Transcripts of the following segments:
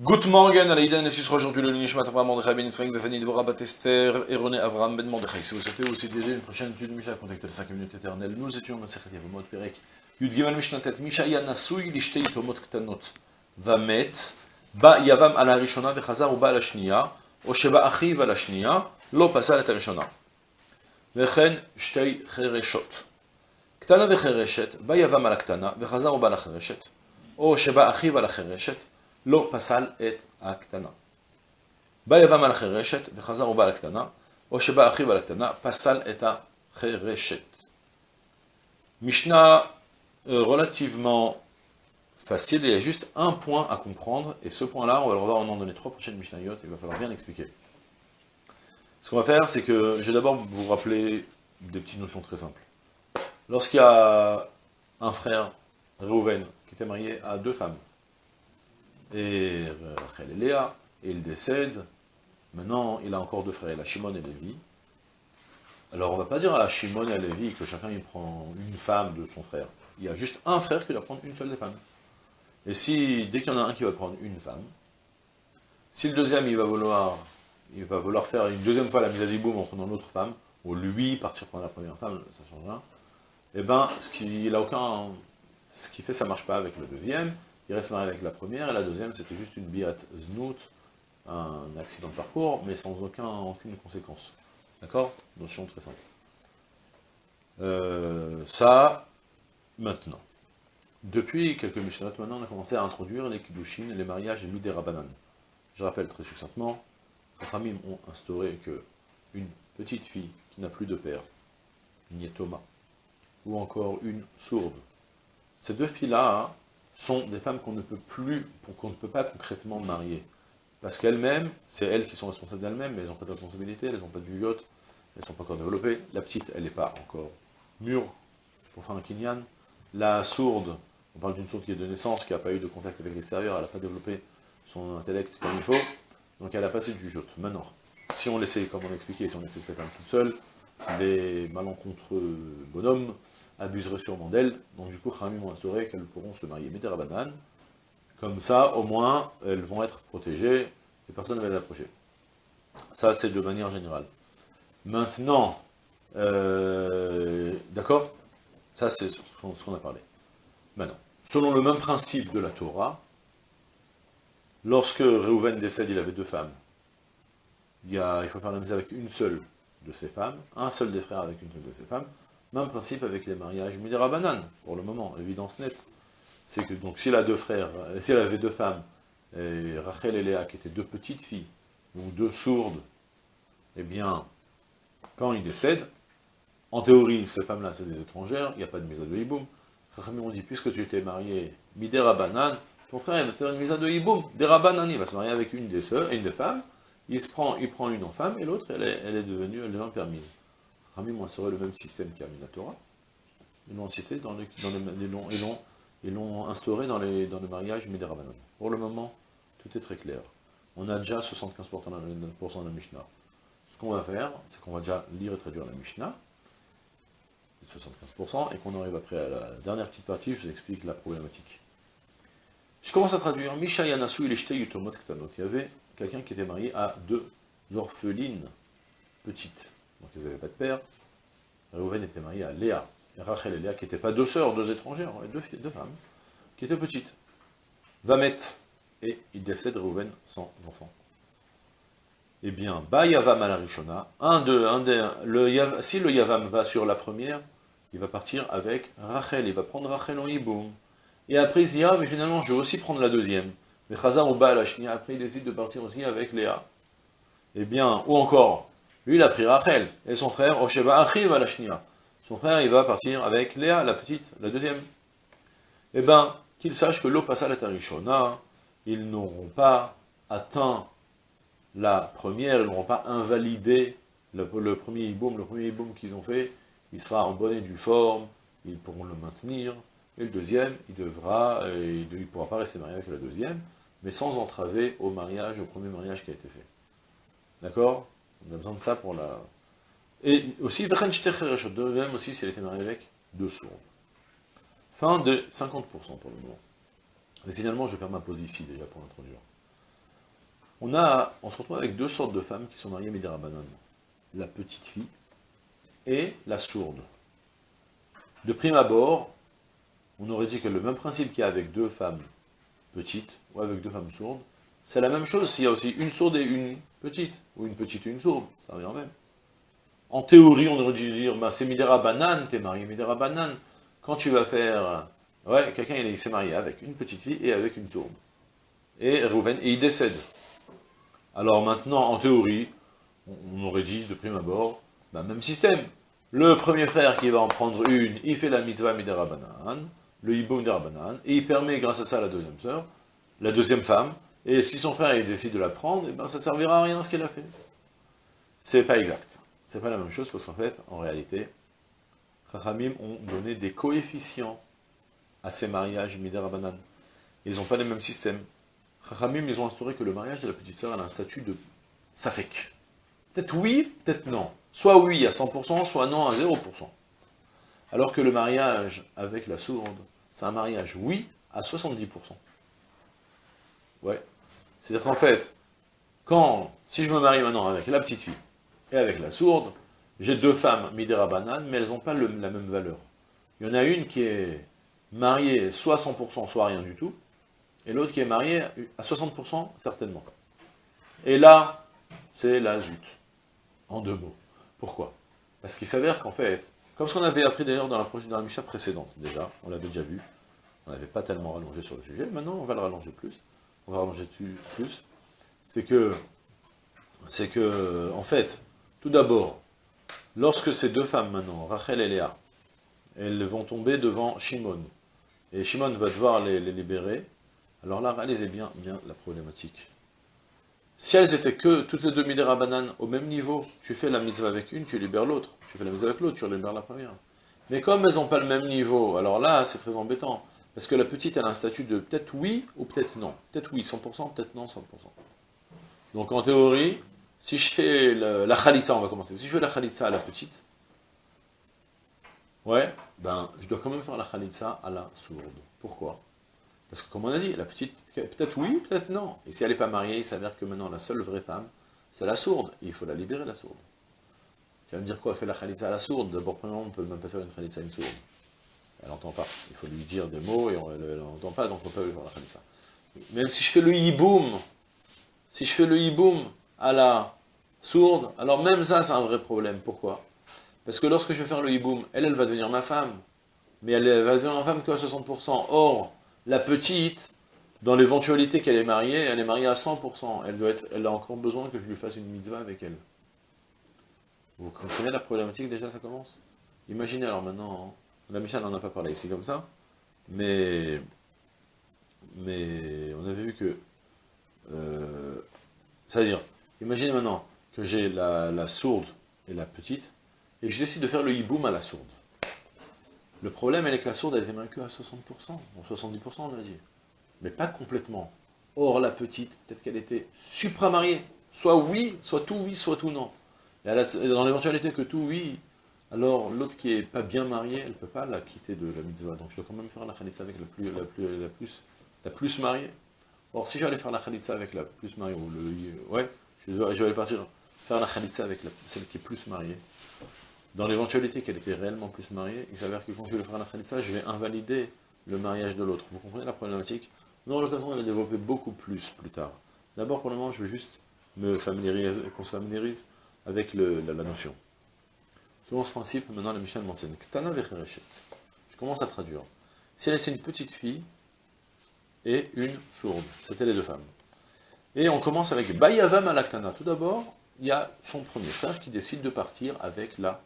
Good morning, ce sera aujourd'hui le Nishmat Avram Mordechai Ben Yitzhak Befani Dvorah Bat Esther et René Avram Ben Mordechai. Si vous souhaitez aussi déjà une prochaine étude de Mishnah, contactez les 5 minutes éternelles. Nous étions Masechet Yavamot Perek Yud Gimel Mishnah Tet Misha Yanasui Lishtei Tomot Ktanot Vamet Ba Yavam Ala Rishona Vechazar Uba Ala Shniya O Sheba Achiv Ala Shniya Lo Pasal Et Rishona Vechen Shtei Chereshot Ktana Vechereshet Ba Yavam Ala Ktana Vechazar Uba Ala Chereshet O Sheba Achiv Ala Chereshet לא פסל את הקטנה. בא יבם על החרשת וחזר ובא על הקטנה, או שבא אחיו על הקטנה, פסל את החרשת. משנה relativement facile, il y a juste un point à comprendre, et ce point-là, on va le revoir en donné trois prochaines Mishnayot, il va falloir bien l'expliquer. Ce qu'on va faire, c'est que je vais d'abord vous rappeler des petites notions très simples. Lorsqu'il y a un frère, Reuven, qui était marié à deux femmes, et Rachel et Léa, et il décède. Maintenant, il a encore deux frères, il a Shimon et Lévi. Alors, on ne va pas dire à Shimon et à Lévi que chacun il prend une femme de son frère. Il y a juste un frère qui doit prendre une seule des femmes. Et si, dès qu'il y en a un qui va prendre une femme, si le deuxième, il va vouloir, il va vouloir faire une deuxième fois la mise à diboum en prenant l'autre femme, ou lui partir prendre la première femme, ça change rien, eh ben, ce qui, il a aucun, ce fait, ça marche pas avec le deuxième, il reste marié avec la première, et la deuxième, c'était juste une biat znout, un accident de parcours, mais sans aucun, aucune conséquence. D'accord? Notion très simple. Euh, ça, maintenant. Depuis quelques Mishnot, maintenant, on a commencé à introduire les Kiddushin, les mariages Midera-Banan. Je rappelle très succinctement, les familles ont instauré que une petite fille qui n'a plus de père, une Thomas, ou encore une sourde, ces deux filles-là, sont des femmes qu'on ne peut plus, qu'on ne peut pas concrètement marier. Parce qu'elles-mêmes, c'est elles qui sont responsables d'elles-mêmes, mais elles n'ont pas de responsabilité, elles n'ont pas de juillotte, elles ne sont pas encore développées. La petite, elle n'est pas encore mûre pour faire un kinyan. La sourde, on parle d'une sourde qui est de naissance, qui n'a pas eu de contact avec l'extérieur, elle n'a pas développé son intellect comme il faut, donc elle a passé du juillotte. Maintenant, si on laissait, comme on l'a expliqué, si on laissait cette femme toute seule, des malencontreux bonhommes abuseraient sûrement d'elle, donc du coup, Khamim ont instauré qu'elles pourront se marier Médérabanan, comme ça, au moins, elles vont être protégées, et personne ne va les approcher. Ça, c'est de manière générale. Maintenant, euh, d'accord? Ça, c'est ce qu'on a parlé. Maintenant, selon le même principe de la Torah, lorsque Réhouven décède, il avait deux femmes. Il, il faut faire la mise avec une seule de ses femmes, un seul des frères avec une seule de ses femmes, même principe avec les mariages Midera pour le moment, évidence nette. C'est que donc s'il a deux frères, euh, s'il avait deux femmes, et Rachel et Léa qui étaient deux petites filles, ou deux sourdes, eh bien, quand il décède, en théorie, ces femmes-là, c'est des étrangères, il n'y a pas de mise de hiboum. on dit, puisque tu t'es marié Midera ton frère il va faire une mise de hiboum, Dera il va se marier avec une des une des femmes, il, se prend, il prend une en femme, et l'autre, elle elle est devenue, elle devient permise. Ramim instauré le même système qu'a Minatora. Ils l'ont insisté dans les, dans les, ils l'ont instauré dans les, dans le mariage Miderabanan. Pour le moment, tout est très clair. On a déjà 75% dans la Mishnah. Ce qu'on va faire, c'est qu'on va déjà lire et traduire la Mishnah, 75%, et qu'on arrive après à la dernière petite partie, je vous explique la problématique. Je commence à traduire. Misha Yanasu il Il y avait quelqu'un qui était marié à deux orphelines petites. Donc ils n'avaient pas de père. Reuven était marié à Léa. Rachel et Léa, qui n'étaient pas deux sœurs, deux étrangères, deux, femmes, qui étaient petites. Vamet. Et il décède Reuven sans enfant. Eh bien, Ba Yavam à la Rishona, un de, un si le Yavam va sur la première, il va partir avec Rachel, il va prendre Rachel en hiboum. Et après il se dit, ah mais finalement je vais aussi prendre la deuxième. Mais Chazar ou Ba après il décide de partir aussi avec Léa. Eh bien, ou encore, lui, il a pris Rachel, et son frère, Osheba arrive à la Son frère, il va partir avec Léa, la petite, la deuxième. Eh bien, qu'il sache que l'Opasal et Arishona, ils n'auront pas atteint la première, ils n'auront pas invalidé le, premier hiboum, le premier hiboum qu'ils ont fait, il sera en bonne et due forme, ils pourront le maintenir, et le deuxième, il devra, il ne pourra pas rester marié avec la deuxième, mais sans entraver au mariage, au premier mariage qui a été fait. D'accord? On a besoin de ça pour la... Et aussi, de même aussi s'il était marié avec deux sourds. Fin de 50% pour le moment. Mais finalement, je vais faire ma pause ici déjà pour l'introduire. on, a, on se retrouve avec deux sortes de femmes qui sont mariées Midirabanan. La petite fille et la sourde. De prime abord, on aurait dit que le même principe qu'il y a avec deux femmes petites, ou avec deux femmes sourdes, c'est la même chose s'il y a aussi une sourde et une petite, ou une petite et une sourde, ça revient même. En théorie, on aurait dû dire, bah, c'est Midera Banane, t'es marié Midera Banane. Quand tu vas faire... Ouais, quelqu'un il s'est marié avec une petite fille et avec une sourde. Et Rouven, et il décède. Alors maintenant, en théorie, on aurait dit de prime abord, bah, même système. Le premier frère qui va en prendre une, il fait la mitzvah midera banan, le hiboum midera banan, et il permet grâce à ça à la deuxième sœur, la deuxième femme, et si son frère décide de la prendre, eh ben ça servira à rien ce qu'elle a fait. C'est pas exact. C'est pas la même chose parce qu'en fait, en réalité, Chachamim ont donné des coefficients à ces mariages midera banan. Ils n'ont pas les mêmes systèmes. Chachamim, ils ont instauré que le mariage de la petite sœur a un statut de safek. Peut-être oui, peut-être non. Soit oui à 100%, soit non à 0%. Alors que le mariage avec la sourde, c'est un mariage oui à 70%. Ouais. C'est-à-dire qu'en fait, quand, si je me marie maintenant avec la petite fille et avec la sourde, j'ai deux femmes, Midera Banane, mais elles n'ont pas la même valeur. Il y en a une qui est mariée soit 100%, soit rien du tout, et l'autre qui est mariée à 60%, certainement. Et là, c'est la zut, en deux mots. Pourquoi? Parce qu'il s'avère qu'en fait, comme ce qu'on avait appris d'ailleurs dans la, dans la précédente, déjà, on l'avait déjà vu, on n'avait pas tellement rallongé sur le sujet, maintenant on va le rallonger plus, on va rallonger plus, c'est que, c'est que, en fait, tout d'abord, lorsque ces deux femmes maintenant, Rachel et Léa, elles vont tomber devant Shimon, et Shimon va devoir les, libérer, alors là, réalisez bien, bien la problématique. Si elles étaient que toutes les deux Midera bananes au même niveau, tu fais la mitzvah avec une, tu libères l'autre. Tu fais la mitzvah avec l'autre, tu libères la première. Mais comme elles n'ont pas le même niveau, alors là, c'est très embêtant. Parce que la petite, a un statut de peut-être oui ou peut-être non. Peut-être oui, 100%, peut-être non, 100%. Donc en théorie, si je fais la khalitza, on va commencer. Si je fais la khalitza à la petite, ouais, ben, je dois quand même faire la khalitza à la sourde. Pourquoi? Parce que comme on a dit, la petite, peut-être oui, peut-être non. Et si elle n'est pas mariée, il s'avère que maintenant la seule vraie femme, c'est la sourde. Il faut la libérer, la sourde. Tu vas me dire quoi Faire la khalitza à la sourde? D'abord, premièrement, on ne peut même pas faire une khalitza à une sourde. Elle n'entend pas. Il faut lui dire des mots et elle n'entend pas, donc on peut pas lui faire la khalitza. Même si je fais le hiboum, si je fais le hiboum à la sourde, alors même ça, c'est un vrai problème. Pourquoi? Parce que lorsque je vais faire le hiboum, elle, elle va devenir ma femme. Mais elle va devenir ma femme qu'à 60%. Or, la petite, dans l'éventualité qu'elle est mariée, elle est mariée à 100%. Elle, doit être, elle a encore besoin que je lui fasse une mitzvah avec elle. Vous comprenez la problématique? Déjà, ça commence? Imaginez alors maintenant, hein. La Michel n'en a pas parlé ici comme ça, mais, mais on avait vu que, euh, c'est-à-dire, imaginez maintenant que j'ai la, sourde et la petite, et je décide de faire le hiboum à la sourde. Le problème, elle est que la sourde, elle était que à 60%, ou 70% on va dire. Mais pas complètement. Or, la petite, peut-être qu'elle était supramariée. Soit oui, soit tout oui, soit tout non. Et dans l'éventualité que tout oui, alors l'autre qui est pas bien mariée, elle ne peut pas la quitter de la mitzvah. Donc je dois quand même faire la khalitza avec la plus, la plus, la plus, la plus mariée. Or, si j'allais faire la khalitza avec la plus mariée, ou le... Ouais, je vais, partir faire la khalitza avec celle qui est plus mariée, dans l'éventualité qu'elle était réellement plus mariée, il s'avère que quand je vais faire la khalitza, je vais invalider le mariage de l'autre. Vous comprenez la problématique? Nous, l'occasion de la développer beaucoup plus plus tard. D'abord, pour le moment, je veux juste me familiariser, qu'on se familiarise avec la, notion. Selon ce principe, maintenant, la Michel m'enseigne. Ktana Je commence à traduire. Si elle une petite fille et une sourde, c'était les deux femmes. Et on commence avec Bayavam Alaktana. Tout d'abord, il y a son premier frère qui décide de partir avec la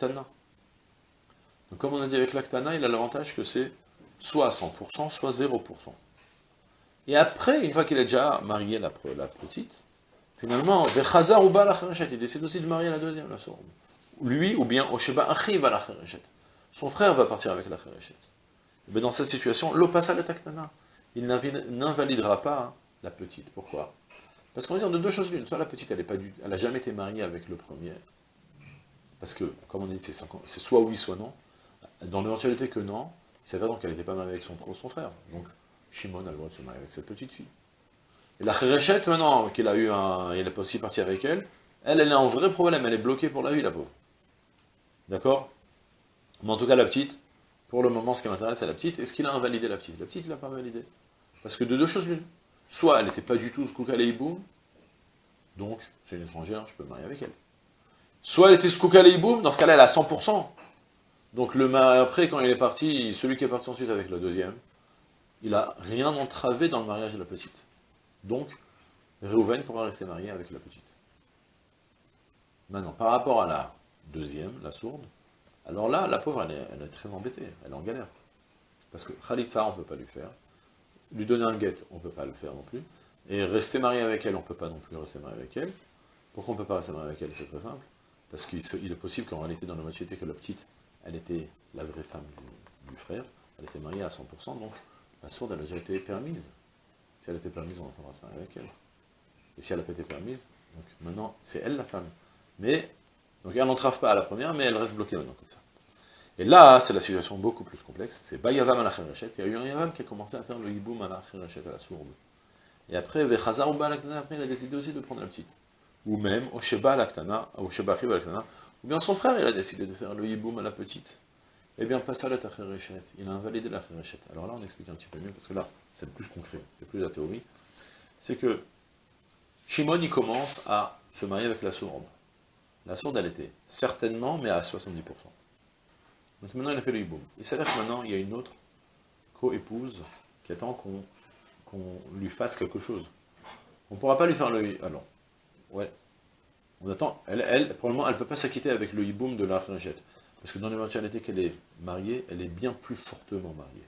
donc comme on a dit avec l'Aktana, il a l'avantage que c'est soit 100%, soit 0%. Et après, une fois qu'il a déjà marié la, petite, finalement, il décide aussi de marier la deuxième, la sourde. Lui, ou bien Osheba Achiv la Son frère va partir avec la Kharechet. Mais dans cette situation, l'opasa le taktana. Il n'invalidera pas la petite. Pourquoi? Parce qu'on va dire de deux choses l'une. Soit la petite, elle n'a jamais été mariée avec le premier, parce que, comme on dit, c'est soit oui, soit non. Dans l'éventualité que non, il s'avère donc qu'elle n'était pas mariée avec son, frère. Donc, Shimon a le droit de se marier avec cette petite fille. Et la Khéréchette, maintenant, qu'il a eu un... il est aussi parti avec elle, elle, elle est en vrai problème, elle est bloquée pour la vie, la pauvre. D'accord? Mais en tout cas, la petite, pour le moment, ce qui m'intéresse, c'est la petite. Est-ce qu'il a invalidé la petite? La petite, il n'a pas invalidé. Parce que de deux choses l'une. Soit elle n'était pas du tout Skoukaleïboum, donc c'est une étrangère, je peux me marier avec elle. Soit elle était Skoukaleïboum, dans ce cas-là, elle a 100%. Donc le après, quand il est parti, celui qui est parti ensuite avec la deuxième, il n'a rien entravé dans le mariage de la petite. Donc, Réhouven pourra rester marié avec la petite. Maintenant, par rapport à la deuxième, la sourde, alors là, la pauvre, elle est, très embêtée, elle est en galère. Parce que Khalitsa, on ne peut pas lui faire. Lui donner un guet, on ne peut pas le faire non plus. Et rester marié avec elle, on ne peut pas non plus rester marié avec elle. Pourquoi on ne peut pas rester marié avec elle? C'est très simple. Parce qu'il est possible qu'en réalité, dans la maturité, que la petite, elle était la vraie femme du, frère, elle était mariée à 100%, donc la sourde, elle a déjà été permise. Si elle était permise, on pourra se marier avec elle. Et si elle n'a pas été permise, donc maintenant, c'est elle la femme. Mais, donc elle n'entrave pas à la première, mais elle reste bloquée maintenant comme ça. Et là, c'est la situation beaucoup plus complexe, c'est Bayavam à la il y a eu un Yavam qui a commencé à faire le hiboum à la à la sourde. Et après, Vechazar ou après il a décidé aussi de prendre la petite. Ou même, Osheba Laktana, Osheba Laktana, ou bien son frère, il a décidé de faire le hiboum à la petite. Eh bien, pas ça la il a invalidé la Alors là, on explique un petit peu mieux, parce que là, c'est plus concret, c'est plus la théorie. C'est que Shimon, il commence à se marier avec la sourde. La sourde, elle était certainement, mais à 70%. Donc maintenant, il a fait le hiboum. Il s'avère que maintenant, il y a une autre co-épouse qui attend qu'on lui fasse quelque chose. On ne pourra pas lui faire le... Alors, ouais. On attend... Elle, elle pour le moment, elle ne peut pas s'acquitter avec le hiboum de la fringette. Parce que dans l'éventualité qu'elle est mariée, elle est bien plus fortement mariée.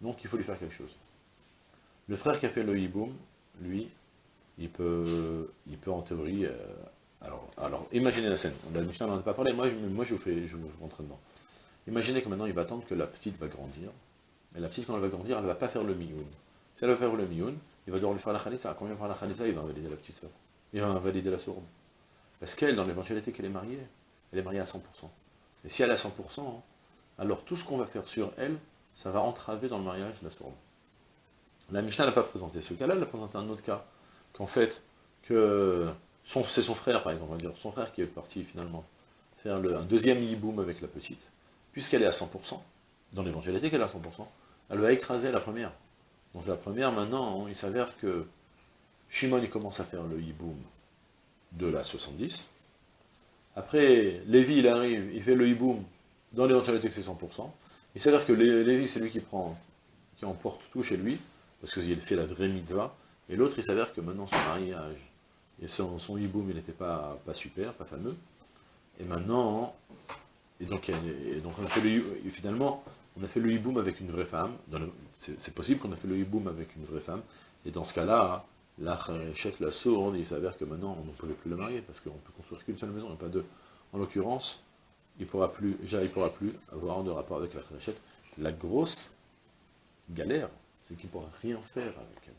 Donc il faut lui faire quelque chose. Le frère qui a fait le hiboum, lui, il peut, il peut en théorie... Euh, alors, imaginez la scène. La Mishnah n'en a pas parlé, moi, je, vous fais, je vous dedans. Imaginez que maintenant il va attendre que la petite va grandir. Et la petite, quand elle va grandir, elle ne va pas faire le mioun. Si elle va faire le mioun, il va devoir lui faire la khalissa. Quand il va faire la khalissa, il va invalider la petite soeur. Il va invalider la sourde. Parce qu'elle, dans l'éventualité qu'elle est mariée, elle est mariée à 100%. Et si elle à 100%, alors tout ce qu'on va faire sur elle, ça va entraver dans le mariage la sourde. La Mishnah n'a pas présenté ce cas-là, elle a présenté un autre cas, qu'en fait, que c'est son frère, par exemple, on va dire, son frère qui est parti finalement faire un deuxième hiboum avec la petite, puisqu'elle est à 100%, dans l'éventualité qu'elle est à 100%, elle va écraser la première. Donc la première, maintenant, il s'avère que Shimon, il commence à faire le hiboum de la 70, après, Lévi, il arrive, il fait le hiboum dans l'éventualité que c'est 100%, il s'avère que Lévi, c'est lui qui prend, qui emporte tout chez lui, parce qu'il fait la vraie mitzvah, et l'autre, il s'avère que maintenant son mariage, et son, son hiboum, il n'était pas, super, pas fameux, et maintenant, et donc, donc on a fait le, finalement, on a fait le hiboum avec une vraie femme, c'est possible qu'on a fait le hiboum avec une vraie femme, et dans ce cas-là, la chèque la sourde, il s'avère que maintenant, on ne pouvait plus le marier, parce qu'on peut construire qu'une seule maison, et pas deux. En l'occurrence, il pourra pourra plus avoir de rapport avec la fréchette. La grosse galère, c'est qu'il ne pourra rien faire avec elle.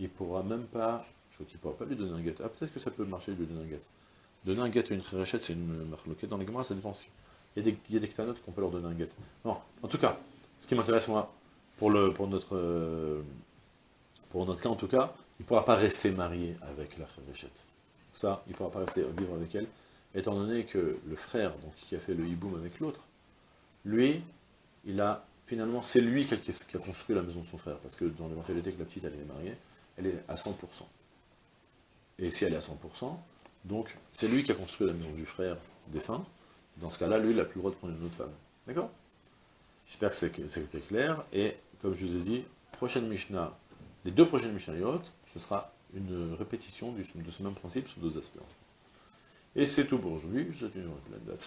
Il ne pourra même pas, je crois qu'il ne pas lui donner un guet. Ah, peut-être que ça peut marcher de lui donner un guet. Donner un guet à une fréchette, c'est une marloquette dans les gamins, ça dépend si. Il y a des, il y a des qu'on peut leur donner un guet. Non, en tout cas, ce qui m'intéresse, moi, pour, le, pour, notre, euh, pour notre cas en tout cas, il ne pourra pas rester marié avec la Khéréchette. Ça, il ne pourra pas rester vivre avec elle, étant donné que le frère, donc, qui a fait le hiboum avec l'autre, lui, il a, finalement, c'est lui qui a, construit la maison de son frère, parce que dans l'éventualité que la petite, elle est mariée, elle est à 100%. Et si elle est à 100%, donc, c'est lui qui a construit la maison du frère défunt, dans ce cas-là, lui, il n'a plus le droit de prendre une autre femme. D'accord? J'espère que c'était clair, et comme je vous ai dit, prochaine Mishnah, les deux prochaines Mishnayot, ce sera une répétition de ce même principe sous deux aspects. Et c'est tout pour aujourd'hui. Je vous souhaite une bonne